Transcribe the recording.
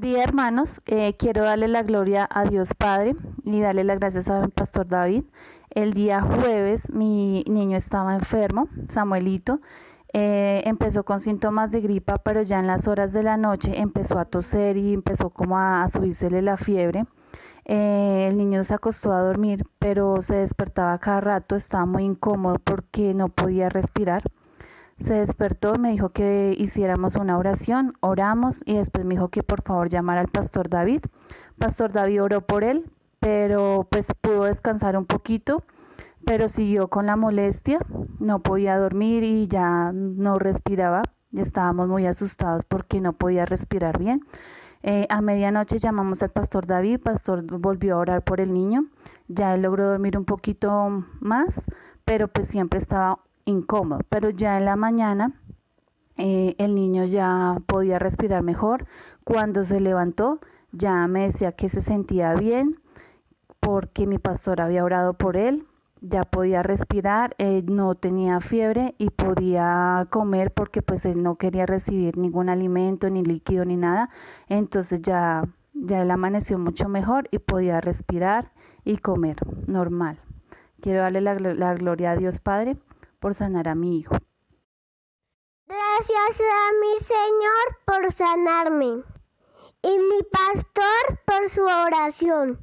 Día hermanos, eh, quiero darle la gloria a Dios Padre y darle las gracias a mi pastor David. El día jueves mi niño estaba enfermo, Samuelito, eh, empezó con síntomas de gripa, pero ya en las horas de la noche empezó a toser y empezó como a, a subírsele la fiebre. Eh, el niño se acostó a dormir, pero se despertaba cada rato, estaba muy incómodo porque no podía respirar se despertó, me dijo que hiciéramos una oración, oramos y después me dijo que por favor llamara al pastor David. Pastor David oró por él, pero pues pudo descansar un poquito, pero siguió con la molestia, no podía dormir y ya no respiraba. Estábamos muy asustados porque no podía respirar bien. Eh, a medianoche llamamos al pastor David, pastor volvió a orar por el niño, ya él logró dormir un poquito más, pero pues siempre estaba incómodo, pero ya en la mañana eh, el niño ya podía respirar mejor. Cuando se levantó ya me decía que se sentía bien porque mi pastor había orado por él, ya podía respirar, no tenía fiebre y podía comer porque pues él no quería recibir ningún alimento, ni líquido, ni nada. Entonces ya, ya él amaneció mucho mejor y podía respirar y comer normal. Quiero darle la gloria a Dios Padre por sanar a mi hijo. Gracias a mi Señor por sanarme y mi pastor por su oración.